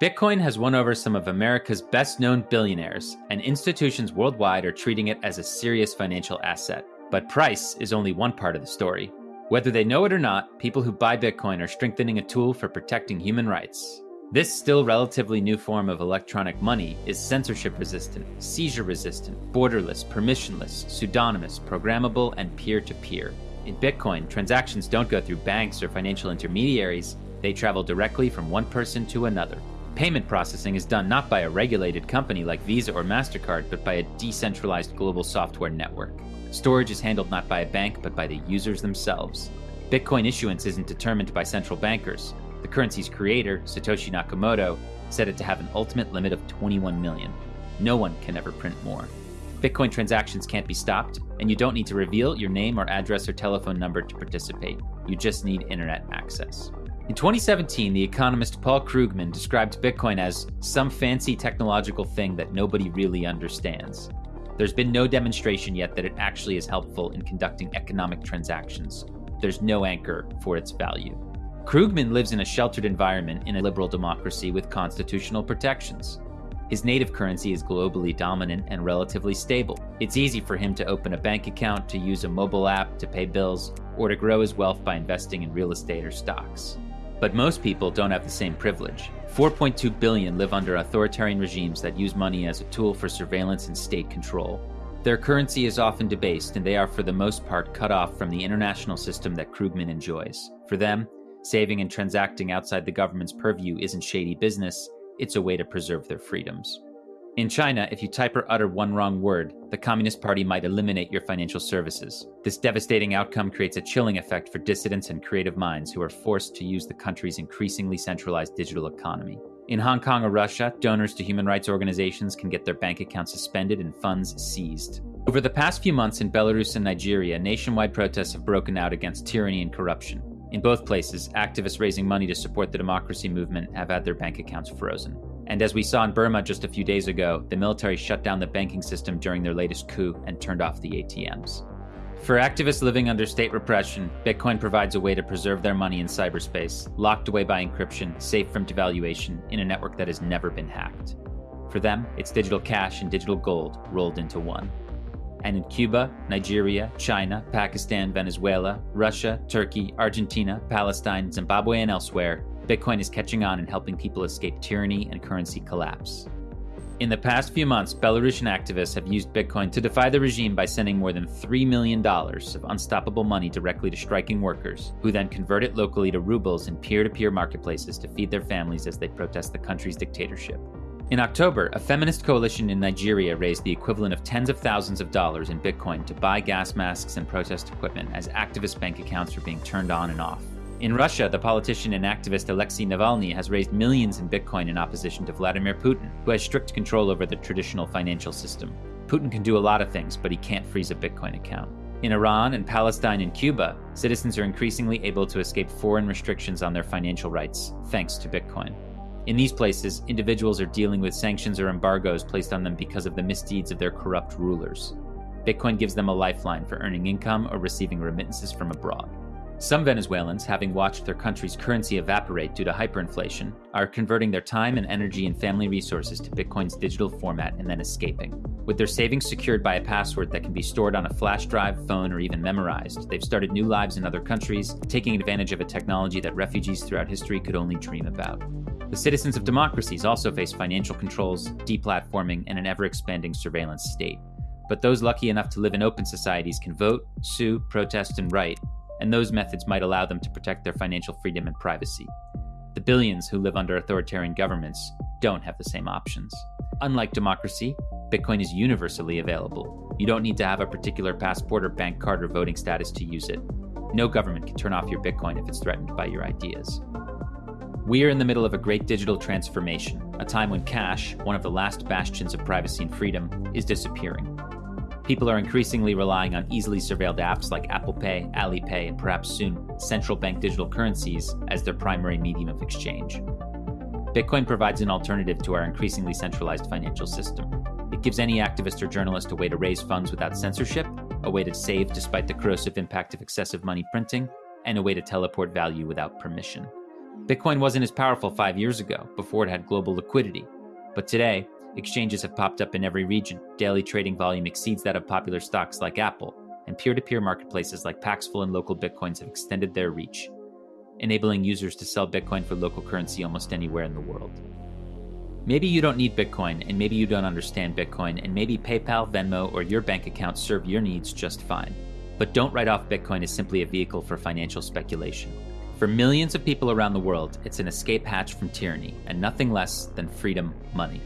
Bitcoin has won over some of America's best known billionaires, and institutions worldwide are treating it as a serious financial asset. But price is only one part of the story. Whether they know it or not, people who buy Bitcoin are strengthening a tool for protecting human rights. This still relatively new form of electronic money is censorship resistant, seizure resistant, borderless, permissionless, pseudonymous, programmable, and peer to peer. In Bitcoin, transactions don't go through banks or financial intermediaries, they travel directly from one person to another. Payment processing is done not by a regulated company like Visa or MasterCard, but by a decentralized global software network. Storage is handled not by a bank, but by the users themselves. Bitcoin issuance isn't determined by central bankers. The currency's creator, Satoshi Nakamoto, set it to have an ultimate limit of 21 million. No one can ever print more. Bitcoin transactions can't be stopped, and you don't need to reveal your name or address or telephone number to participate. You just need internet access. In 2017, the economist Paul Krugman described Bitcoin as some fancy technological thing that nobody really understands. There's been no demonstration yet that it actually is helpful in conducting economic transactions. There's no anchor for its value. Krugman lives in a sheltered environment in a liberal democracy with constitutional protections. His native currency is globally dominant and relatively stable. It's easy for him to open a bank account, to use a mobile app to pay bills, or to grow his wealth by investing in real estate or stocks. But most people don't have the same privilege. 4.2 billion live under authoritarian regimes that use money as a tool for surveillance and state control. Their currency is often debased, and they are for the most part cut off from the international system that Krugman enjoys. For them, saving and transacting outside the government's purview isn't shady business, it's a way to preserve their freedoms. In China, if you type or utter one wrong word, the Communist Party might eliminate your financial services. This devastating outcome creates a chilling effect for dissidents and creative minds who are forced to use the country's increasingly centralized digital economy. In Hong Kong or Russia, donors to human rights organizations can get their bank accounts suspended and funds seized. Over the past few months in Belarus and Nigeria, nationwide protests have broken out against tyranny and corruption. In both places, activists raising money to support the democracy movement have had their bank accounts frozen. And as we saw in Burma just a few days ago, the military shut down the banking system during their latest coup and turned off the ATMs. For activists living under state repression, Bitcoin provides a way to preserve their money in cyberspace, locked away by encryption, safe from devaluation, in a network that has never been hacked. For them, it's digital cash and digital gold rolled into one. And in Cuba, Nigeria, China, Pakistan, Venezuela, Russia, Turkey, Argentina, Palestine, Zimbabwe, and elsewhere, Bitcoin is catching on and helping people escape tyranny and currency collapse. In the past few months, Belarusian activists have used Bitcoin to defy the regime by sending more than $3 million of unstoppable money directly to striking workers, who then convert it locally to rubles in peer to peer marketplaces to feed their families as they protest the country's dictatorship. In October, a feminist coalition in Nigeria raised the equivalent of tens of thousands of dollars in Bitcoin to buy gas masks and protest equipment as activist bank accounts were being turned on and off. In Russia, the politician and activist Alexei Navalny has raised millions in Bitcoin in opposition to Vladimir Putin, who has strict control over the traditional financial system. Putin can do a lot of things, but he can't freeze a Bitcoin account. In Iran and Palestine and Cuba, citizens are increasingly able to escape foreign restrictions on their financial rights, thanks to Bitcoin. In these places, individuals are dealing with sanctions or embargoes placed on them because of the misdeeds of their corrupt rulers. Bitcoin gives them a lifeline for earning income or receiving remittances from abroad. Some Venezuelans, having watched their country's currency evaporate due to hyperinflation, are converting their time and energy and family resources to Bitcoin's digital format and then escaping. With their savings secured by a password that can be stored on a flash drive, phone, or even memorized, they've started new lives in other countries, taking advantage of a technology that refugees throughout history could only dream about. The citizens of democracies also face financial controls, deplatforming, and an ever expanding surveillance state. But those lucky enough to live in open societies can vote, sue, protest, and write, and those methods might allow them to protect their financial freedom and privacy. The billions who live under authoritarian governments don't have the same options. Unlike democracy, Bitcoin is universally available. You don't need to have a particular passport or bank card or voting status to use it. No government can turn off your Bitcoin if it's threatened by your ideas. We are in the middle of a great digital transformation, a time when cash, one of the last bastions of privacy and freedom, is disappearing. People are increasingly relying on easily surveilled apps like Apple Pay, Alipay, and perhaps soon central bank digital currencies as their primary medium of exchange. Bitcoin provides an alternative to our increasingly centralized financial system. It gives any activist or journalist a way to raise funds without censorship, a way to save despite the corrosive impact of excessive money printing, and a way to teleport value without permission. Bitcoin wasn't as powerful five years ago, before it had global liquidity. But today, exchanges have popped up in every region. Daily trading volume exceeds that of popular stocks like Apple, and peer to peer marketplaces like Paxful and Local Bitcoins have extended their reach, enabling users to sell Bitcoin for local currency almost anywhere in the world. Maybe you don't need Bitcoin, and maybe you don't understand Bitcoin, and maybe PayPal, Venmo, or your bank account serve your needs just fine. But don't write off Bitcoin as simply a vehicle for financial speculation. For millions of people around the world, it's an escape hatch from tyranny and nothing less than freedom money.